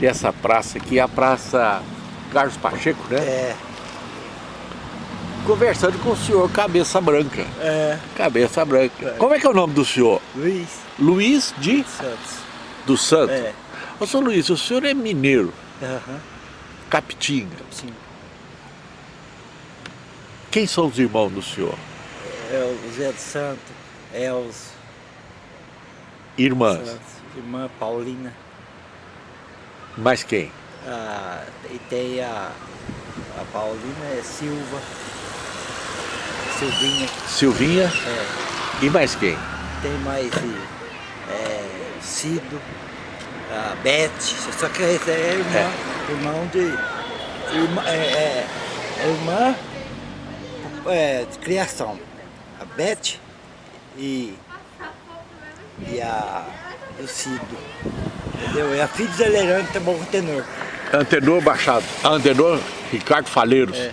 dessa praça aqui, a Praça Carlos Pacheco, né? É. Conversando com o senhor Cabeça Branca. É. Cabeça Branca. Como é que é o nome do senhor? Luiz Luiz de Santos. dos Santos. É. Ô, senhor Luiz, o senhor é mineiro, Aham. Capitinga. Sim. Quem são os irmãos do senhor? É o Zé de Santo, Els Irmãs. Santos, irmã Paulina. Mais quem? Ah, e tem a, a Paulina é Silva. Silvinha. Silvinha É. e mais quem? Tem mais é, Cido, a Beth, só que esse é irmã, irmão de. Irmã, é, é, é irmã é, de criação. A Beth e, e a o Cido. Entendeu? É a filha do Zé Leirão que tá bom com tenor. Antenor Baixado. Antenor Ricardo Faleiros. É.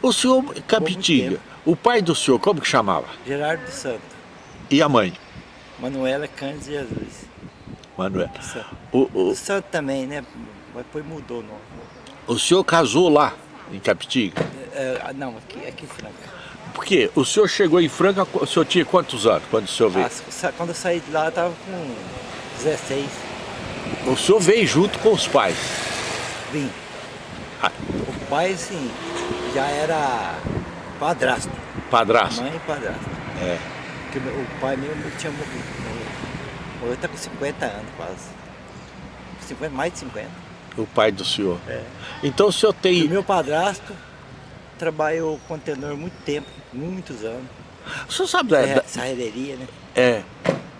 O senhor Capitinga, tempo. o pai do senhor, como que chamava? Gerardo dos Santos. E a mãe? Manuela Cândido Jesus. Manuel. dos Santos. O, o, O Santo também, né? Mas depois mudou o nome. o senhor casou lá, em Capitinga? É, ah, não, aqui, aqui em Franca. Porque o senhor chegou em Franca, o senhor tinha quantos anos quando o senhor veio? Ah, quando eu saí de lá, eu tava com 16, O senhor veio junto com os pais. vim. Ah. O pai, assim, já era padrasto. Padrasto. Mãe e padrasto. É. Porque o pai meu tinha morrido. Morreu. Morreu tá com 50 anos quase. 50, mais de 50. O pai do senhor. É. Então o senhor tem. o meu padrasto trabalhou com tenor muito tempo, muitos anos. O senhor sabe da. É, da- né? É.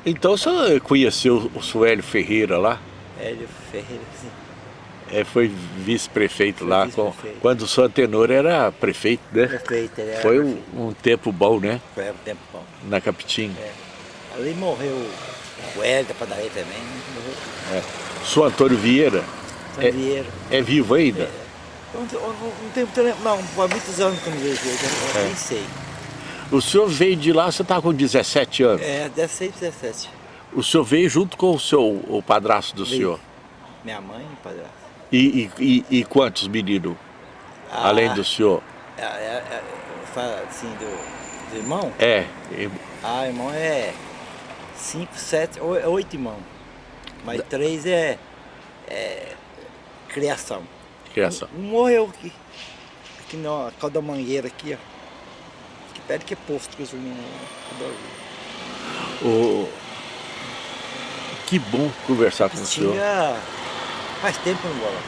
Então o senhor conheceu o Suélio Ferreira lá? Hélio Ferreira, assim. É, foi vice-prefeito lá, com- vice-prefeito. quando o senhor Antenor era prefeito, né? Prefeito, ele era Foi um, um tempo bom, né? Foi um tempo bom. Na Capitinga. É. Ali morreu o Hélio da padaria também, né? morreu É. O senhor Antônio Vieira o É. Vieira. é vivo ainda? Eu Não, não, não, há muitos anos que eu não vejo ele, eu É. nem sei. O senhor veio de lá, você estava com 17 anos. É, 16, 17. O senhor veio junto com o seu o padrasto do Veio. senhor. Minha mãe e padrasto. E, e, e, e quantos meninos, Ah, além do senhor? É, é, é, fala assim, do, do irmão? É, Ah, irmão é 5, 7, 8 irmãos. Mas três é, é criação. criação. Um morreu aqui. Aqui na calda mangueira aqui, ó. Perto que é posto que os meninos adoram. O... Que bom conversar com o senhor. Faz tempo que eu não vou lá.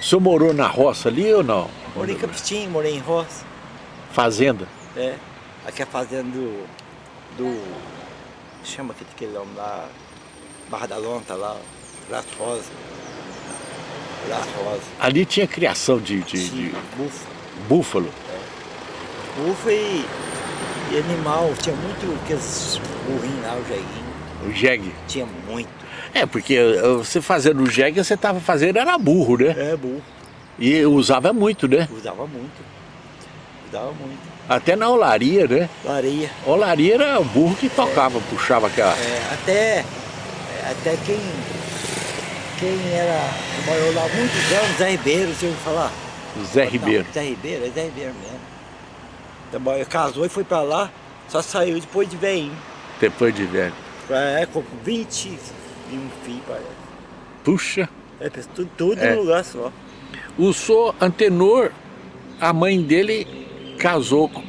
O senhor morou na roça ali ou não? Morei em Capitinho, morei em Roça. Fazenda? É. Aqui é a fazenda do. do chama aquele, aquele nome lá. Barra da Lonta lá. Braço Rosa. Braço Rosa. Ali tinha criação de, de, de Tinha Bufo. búfalo. Bufo e, e animal. Tinha muito aqueles burrinhos lá, o jeguinho. O jegue. Tinha muito. É, porque eh, você fazendo o jegue, você estava fazendo era burro, né? É, burro. E usava muito, né? Usava muito. Usava muito. Até na olaria, né? Lareia. Olaria era o burro que tocava, puxava aquela... É, até, é, até quem, quem era, trabalhou lá muitos anos, Zé Ribeiro, você ouviu falar? Zé Ribeiro. Não, Zé Ribeiro, é Zé Ribeiro mesmo. Casou e foi pra lá, só saiu depois de velhinho. Depois de velho. É, com 20 e um filho, parece. Puxa. É, tudo, tudo É. num lugar só. O senhor Antenor, a mãe dele casou com,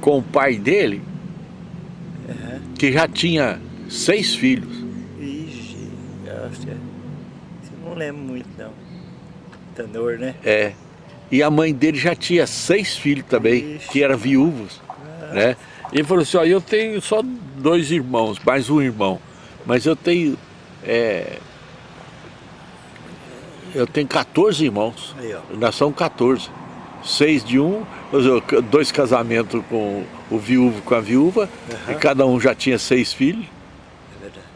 com o pai dele, que já tinha seis filhos. Ixi, eu acho que é- eu não lembro muito não. Tenor, né? É. E a mãe dele já tinha seis filhos também, Ixi. que eram viúvos. Né? Ele falou assim, ó, eu tenho só dois irmãos, mais um irmão. Mas eu tenho. é, eu tenho 14 irmãos. Aí. Nós somos 14. Seis de um, dois casamentos com o viúvo com a viúva, e cada um já tinha seis filhos. É verdade.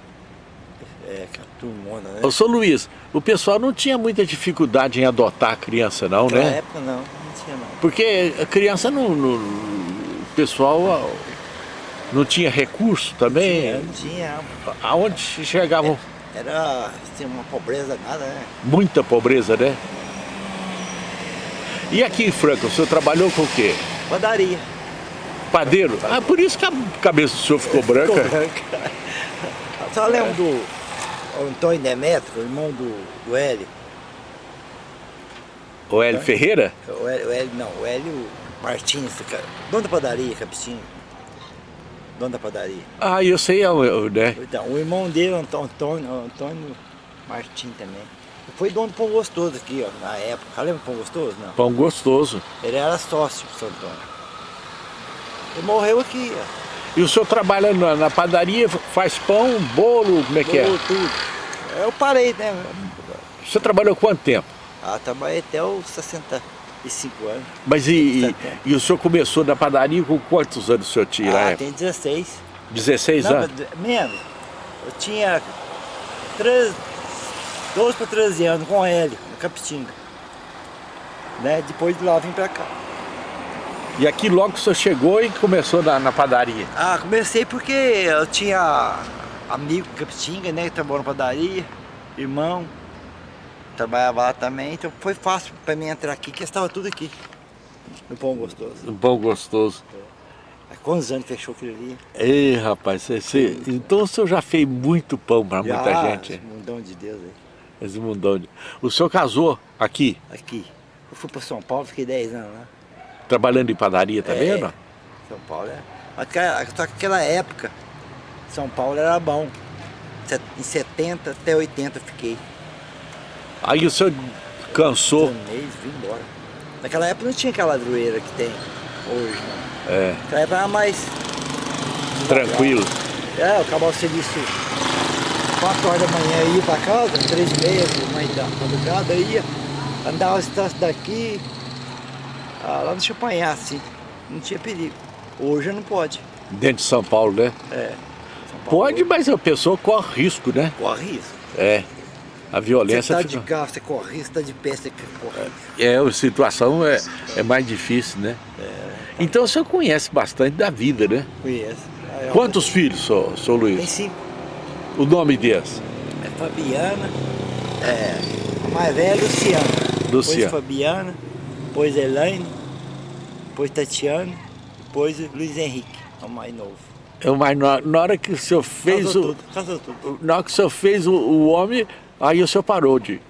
É, que a turmona, né? Ô, São Luís, o pessoal não tinha muita dificuldade em adotar a criança não, Naquela né? época não, não tinha não. Porque a criança não, não- o pessoal não tinha recurso também. Tinha, não tinha. Aonde chegavam? era assim, uma pobreza nada, né? Muita pobreza, né? E aqui em Franca, o senhor trabalhou com o quê? Padaria. Padeiro? Ah, por isso que a cabeça do senhor ficou branca. Ficou branca. Só lembro do Antônio Demetrio, irmão do, do Hélio. O Hélio Ferreira? O Hélio, o Hélio, não, o Hélio Martins, dono da padaria, Capitinho. Dono da padaria. Ah, eu sei, né? Então, o irmão dele, Antônio, Antônio Martins também. Foi dono do Pão Gostoso aqui, ó, na época. Lembra do Pão Gostoso? Não. Pão Gostoso. Ele era sócio do São Antônio. Ele morreu aqui, ó. E o senhor trabalha na, na padaria, faz pão, bolo, como é que bolo, é? tudo. Eu parei, né? O senhor trabalhou quanto tempo? Ah, trabalhei até os 65 anos. Mas e, e, e, o senhor começou na padaria com quantos anos o senhor tinha? Ah, tem 16. 16 Não, anos? Menos. Eu tinha 13, 12 para 13 anos com ele, no Capitinga. Né? Depois de lá vim para cá. E aqui logo o senhor chegou e começou na, na padaria? Ah, comecei porque eu tinha amigo Capitinga, né, que trabalhou na padaria, irmão, trabalhava lá também, então foi fácil para mim entrar aqui, que estava tudo aqui, no Pão Gostoso. No Pão Gostoso. É. Há quantos anos fechou aquilo ali? Ei, rapaz, você, você, então o senhor já fez muito pão para muita gente. Esse mundão de Deus aí. Esse mundão de... O senhor casou aqui? Aqui. Eu fui para São Paulo, fiquei 10 anos lá. Trabalhando em padaria também, é, não? São Paulo é. Só que aquela época, São Paulo era bom. Em 70 até 80 eu fiquei. Aí o senhor cansou? Um mês, vim embora. Naquela época não tinha aquela ladroeira que tem hoje, não. É. Naquela época era mais... Tranquilo. É, eu acabava o serviço 4 horas da manhã, ia pra casa, 3 e meia, mais da madrugada, ia, andava as daqui, ah, lá deixa apanhar assim, não tinha perigo. Hoje não pode. Dentro de São Paulo, né? É. Pode, mas a pessoa corre risco, né? Corre risco. É. A violência... Você tá fica... de carro, você corre risco, tá de pé, você corre risco. É, a situação é, é mais difícil, né? É, tá. Então o senhor conhece bastante da vida, né? Conheço. É Quantos filhos, senhor, senhor Luiz? Tem cinco. O nome deles? É Fabiana, é, a mais velha é Luciana. Luciana. Depois Fabiana, depois Elaine, depois Tatiana, depois Luiz Henrique, é o mais novo. É o mais na, na hora que o senhor fez casou o. Tudo, casou tudo. Na hora que o senhor fez o, o homem, aí o senhor parou de.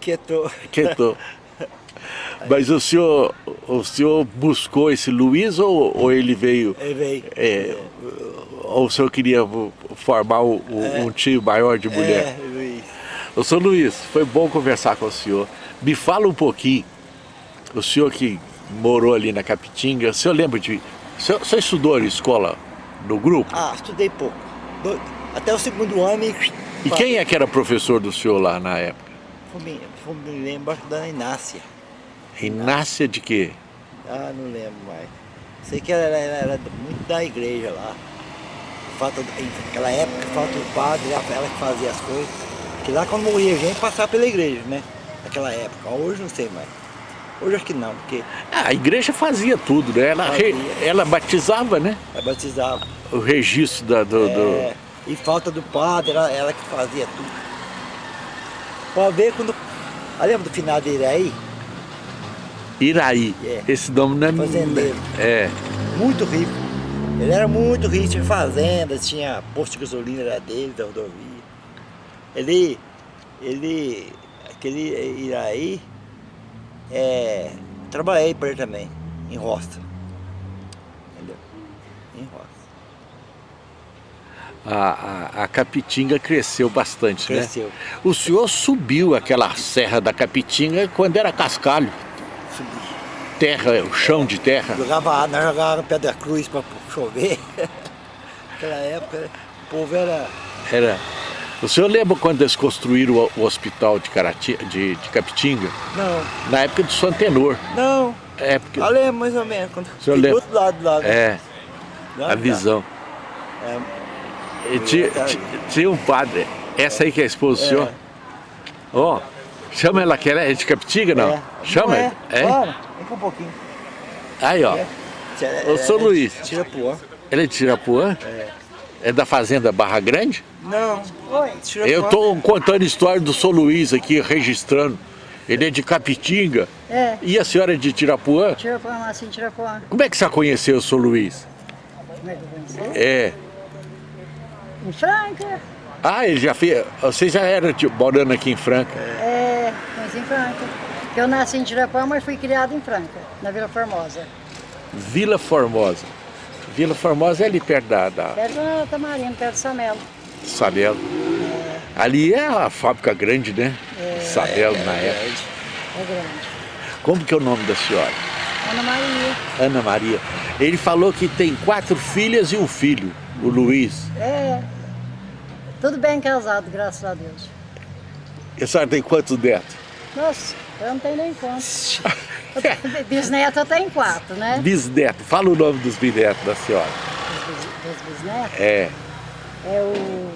Quietou. Quietou. Mas o senhor, o senhor buscou esse Luiz ou, ou ele veio? Ele veio. É, ou o senhor queria formar o, o, é. um time maior de mulher? É, Luiz. O senhor Luiz, foi bom conversar com o senhor. Me fala um pouquinho, o senhor que morou ali na Capitinga, o senhor lembra de... O senhor, o senhor estudou na escola, no grupo? Ah, estudei pouco. Até o segundo ano e... E quem é que era professor do senhor lá na época? Me, me lembro da Inácia. Inácia de quê? Ah, não lembro mais. Sei que ela, ela era muito da igreja lá. Falta, naquela época, falta o padre, ela que fazia as coisas. Que lá quando morria gente, passava pela igreja, né? Naquela época. Hoje não sei mais. Hoje acho que não, porque... Ah, a igreja fazia tudo, né? Ela, re, ela batizava, né? Ela batizava. O registro da, do, é, do... E falta do padre, ela, ela que fazia tudo. Pode ver quando... Ah, lembra do final de Iraí? Iraí. É. Esse nome não é... Fazendeiro. É. Muito rico. Ele era muito rico, tinha fazenda, tinha posto de gasolina era dele, da rodovia. Ele, ele, aquele Iraí, é, trabalhei para ele também, em roça. Entendeu? Em roça. A, a, a, Capitinga cresceu bastante, cresceu. né? O senhor subiu aquela serra da Capitinga quando era cascalho? Subi. Terra, o chão de terra? Jogava, nós jogávamos pedra cruz para chover. Naquela época o povo era... Era... O senhor lembra quando eles construíram o, o hospital de, Carati, de, de, Capitinga? Não. Na época do Santenor. Não. É porque... Eu lembro mais ou menos. Quando o senhor lembra? do outro lado lá. É. A visão. É. Tinha, tinha um padre, essa aí que é a esposa do senhor. Ó, oh, chama ela que ela é de Capitinga, não? É. Chama não é? é? Claro, vem cá um pouquinho. Aí, ó. É. Ô, São Luiz. Tirapuã. Ele é de Tirapuã? É. É da fazenda Barra Grande? Não. Oi. Eu estou contando a história do São Luís aqui, registrando. Ele é de Capitinga. É. E a senhora é de Tirapuã? Tirapuã, assim, Tirapuã. Como é que você conheceu o São Luís? Como é que eu conheci? É. Em Franca. Ah, ele já fez. Você já era tipo, morando aqui em Franca? É, conheci em Franca. Eu nasci em Tirapuã, mas fui criado em Franca, na Vila Formosa. Vila Formosa. Vila Formosa é ali perto da, da Perto da Tamarino, perto do Samelo. Sabelo. Ali é a fábrica grande, né? Sabelo na época. É grande. Como que é o nome da senhora? Ana Maria. Ana Maria. Ele falou que tem quatro filhas e um filho, o Luiz. É. Tudo bem casado, graças a Deus. E a senhora tem quantos netos? Nossa, eu não tenho nem conta. Bisneto eu tenho quatro, né? Bisneto. Fala o nome dos bisnetos da senhora. Dos, dos bisnetos. É, É o... Eu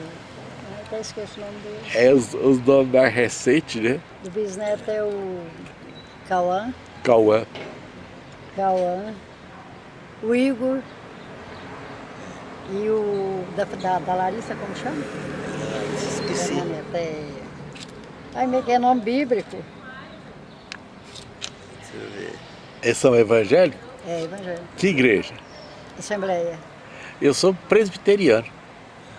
até esqueço o nome dele. é os, os nomes mais recentes, né? O bisneto é o Cauã. Cauã. Cauã. O Igor. E o da, da, da Larissa, como chama? Esqueci. Neta, é... Ai, meio que é nome bíblico. Deixa eu ver. Eles são evangélicos? É, Evangelho. Que igreja? Assembleia. Eu sou presbiteriano.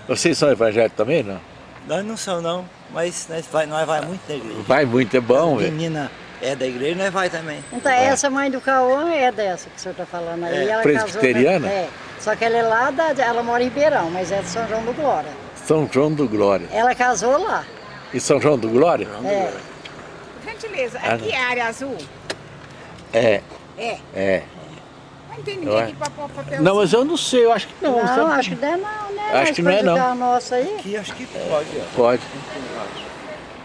Vocês são evangélicos também, não? Nós não somos não, mas nós vai, nós vai muito na igreja. Vai muito, é bom, A velho. menina é da igreja, nós vai também. Então, essa mãe do Cauã é dessa que o senhor está falando aí. É, ela presbiteriana? Casou, é. Só que ela é lá, da, ela mora em Ribeirão, mas é de São João do Glória. São João do Glória. Ela casou lá. E São João do Glória? É. Gentileza, Ah, aqui é a área azul? É, É. é. Não tem Ué. ninguém aqui pra pôr papel. Não, mas eu não sei, eu acho que não. Não, sabe? acho que não é não, né? Acho que não é não. nosso aí. Aqui acho que pode, ó. Pode.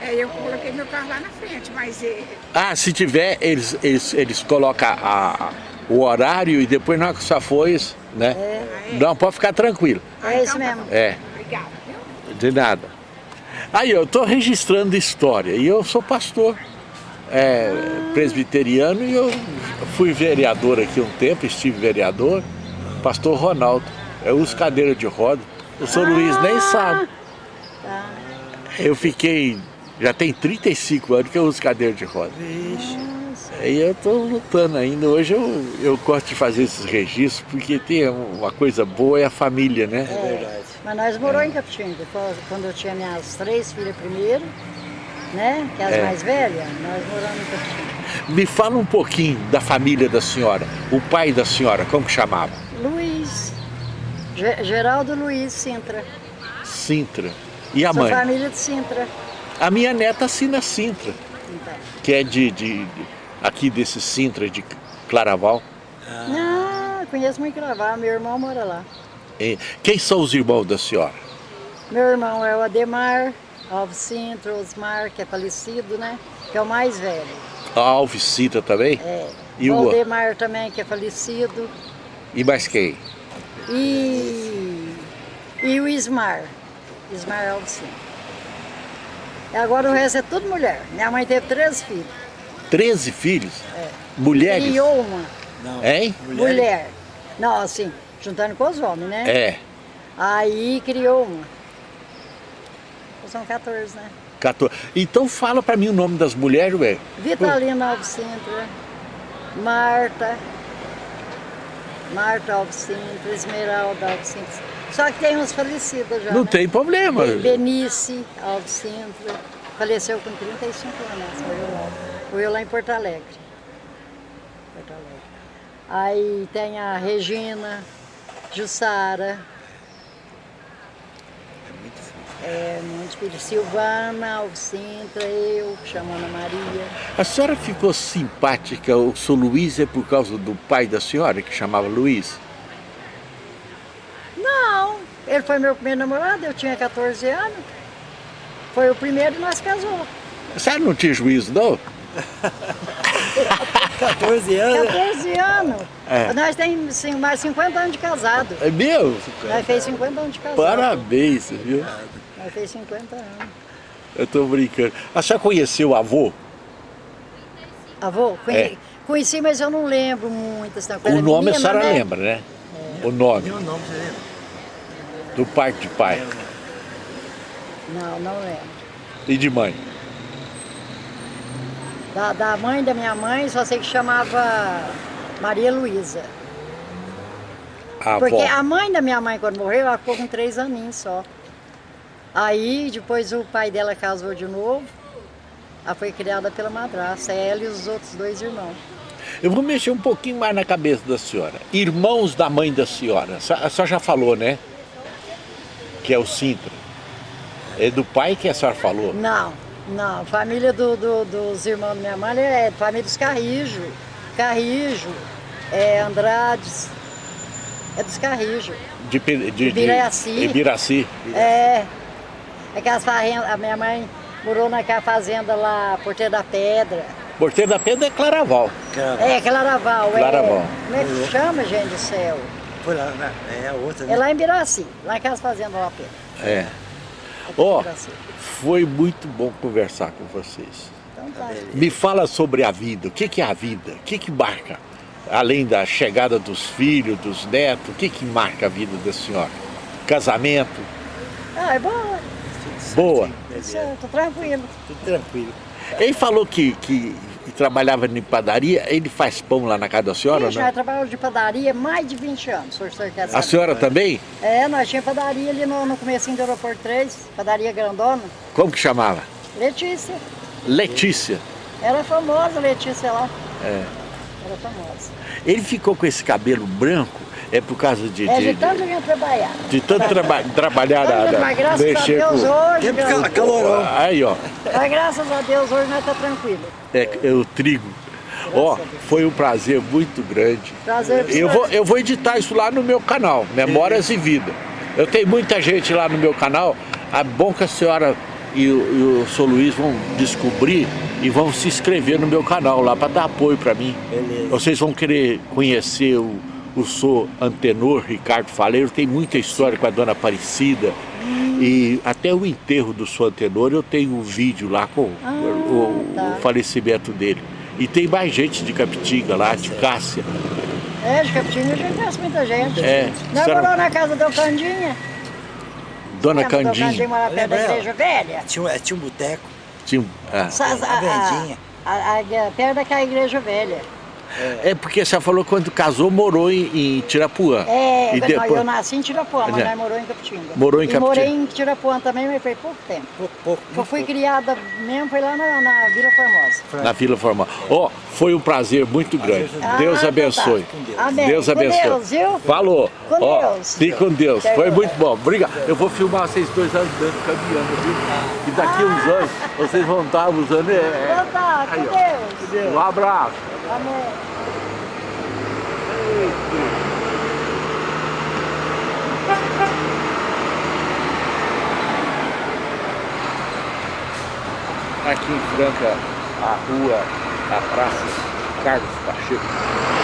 É, eu coloquei meu carro lá na frente, mas é, Ah, se tiver, eles, eles, eles colocam a, o horário e depois na hora que só isso, né? Não, pode ficar tranquilo. É isso mesmo. É, obrigada, viu? de nada. Aí eu estou registrando história e eu sou pastor é, presbiteriano e eu fui vereador aqui um tempo, estive vereador, pastor Ronaldo. Eu uso cadeira de roda. O São Luís nem sabe. Tá. Eu fiquei, já tem 35 anos que eu uso cadeira de roda. Vixe. Aí eu estou lutando ainda. Hoje eu, eu gosto de fazer esses registros porque tem uma coisa boa é a família, né? É verdade. Mas nós moramos em Capitinga. Quando eu tinha minhas três filhas primeiro, né? Que é as É. mais velhas, nós moramos Capitinga. Me fala um pouquinho da família da senhora. O pai da senhora, como que chamava? Luiz. Ge- Geraldo Luiz Sintra. Sintra. E a Sou mãe? família de Sintra. A minha neta assina Sintra, Então. que é de, de- de- aqui desse Sintra de Claraval. Ah, conheço muito Cravar. Meu irmão mora lá. E quem são os irmãos da senhora? Meu irmão é o Ademar, Alves Sintra, Osmar, que é falecido, né? Que é o mais velho. A Alves Sintra também? É. E o- o Aldemar também, que é falecido. E mais quem? E, e o Ismar. Ismar Alves Sintra. E agora o resto é tudo mulher. Minha mãe teve 13 filhos. 13 filhos? Mulheres? Criou uma Não. Hein? mulher. Não, assim, juntando com os homens, né? É. Aí criou uma. São 14, né? 14. Então fala pra mim o nome das mulheres, velho. Vitalina Alves Marta, Marta Alves Esmeralda Alves. Só que tem uns falecidos já, Não né? tem problema. Be- Benice Alves faleceu com 35 anos, morreu lá. Morreu lá em Porto Alegre. Porto Alegre. Aí tem a Regina, Jussara, é, muito filho, Silvana Alves Sintra, eu, que chamo Ana Maria. A senhora ficou simpática, o seu Luiz é por causa do pai da senhora, que chamava Luiz? Não, ele foi meu primeiro namorado, eu tinha 14 anos. Foi o primeiro e nós casamos. A senhora não tinha juízo, não? 14 anos. 14 anos. É. Nós temos sim, mais 50 anos de casado. É meu? Nós fez 50 anos de casado. Parabéns, viu? Nós fez 50 anos. Eu tô brincando. A senhora conheceu o avô? Avô, conhe- É. conheci, mas eu não lembro muito. Assim, O nome a senhora lembra, né? O nome. Meu nome, você lembra? Do parte de pai. Não, não lembro. E de mãe? Da, da mãe da minha mãe, só sei que chamava Maria Luísa. A Porque avó. a mãe da minha mãe, quando morreu, ela ficou com três aninhos só. Aí, depois o pai dela casou de novo. Ela foi criada pela madrasta, ela e os outros dois irmãos. Eu vou mexer um pouquinho mais na cabeça da senhora. Irmãos da mãe da senhora. A senhora- já falou, né? Que é o Sintra. É do pai que a senhora falou? Não, não. Família do- do- dos irmãos da minha mãe é família dos Carrijo. Carrijo, é Andrades, é dos Carrijo. De, de, de Ibiraci. Ibiraci. É. Aquelas fazendas, a minha mãe morou naquela fazenda lá, Porteira da Pedra. Porteiro da Pedra é Claraval. É, Claraval. Claraval. É, como é que chama, gente do céu? foi lá, na- é a outra, É né? lá em Biraci, lá naquelas fazendas lá perto. É. Ó, Biraci. foi muito bom conversar com vocês. Então tá. Me fala sobre a vida. O que, que é a vida? O que, que marca? Além da chegada dos filhos, dos netos, o que, que marca a vida da senhora? Casamento? Ah, é bom, Boa. certo, tranquilo. Tudo tranquilo. Ele falou que, que, trabalhava em padaria, ele faz pão lá na casa da senhora, Ixi, né? nós trabalhamos de padaria há mais de 20 anos, o senhor quer A saber? senhora também? É, nós tínhamos padaria ali no, no comecinho do aeroporto 3, padaria grandona. Como que chamava? Letícia, Letícia. era famosa Letícia lá, É. era famosa. Ele ficou com esse cabelo branco, é por causa de, É de, de tanto gente trabalhar. de tanto traba trabalhar Mas graças a Deus com- hoje, graças- cal- calorão. Aí, ó, mas graças a Deus hoje nós tá tranquilo. é, é o trigo. Ó, foi um prazer muito grande. Prazer pra Eu vou, eu vou editar isso lá no meu canal, Memórias e Vida. Eu tenho muita gente lá no meu canal. É bom que a senhora e o, e o Sr. Luiz vão descobrir e vão se inscrever no meu canal lá para dar apoio para mim. Beleza. Vocês vão querer conhecer o, o Sou Antenor Ricardo Faleiro, tem muita história com a dona Aparecida. E até o enterro do Sou Antenor eu tenho um vídeo lá com o- o, tá. o falecimento dele. E tem mais gente de Capitinga lá, de Cássia. É, de Capitinga já conhece muita gente. É, Nós senhora- moramos na casa do Candinha. Dona Candinha Candinha. morava perto da igreja velha? Tinha, um- tinha um boteco. Tinha, um- ah. A vendinha. a, a, a, perto daquela igreja velha. É porque você falou que quando casou morou em, em Tirapuã. É, e não, depois, eu nasci em Tirapuã, mas É. morou em Capitinga. Morou em Capitinga. morei em Tirapuã também, mas foi pouco tempo. Pouco, pouco. Eu fui criada mesmo, foi lá na, na Vila Formosa. na Vila Formal. Ó, foi um prazer muito grande. Ah, Deus abençoe. tá. Com Deus. Amém. Deus Com abençoe. Deus, viu? Falou. Com Ó, Deus. Fique com Deus. Foi muito bom. Obrigado. Eu vou filmar vocês dois andando, caminhando, viu? E daqui uns anos vocês vão estar usando. É, Então tá, com. Deus. é. Um abraço. Aqui em Franca, a rua, a praça Carlos Pacheco.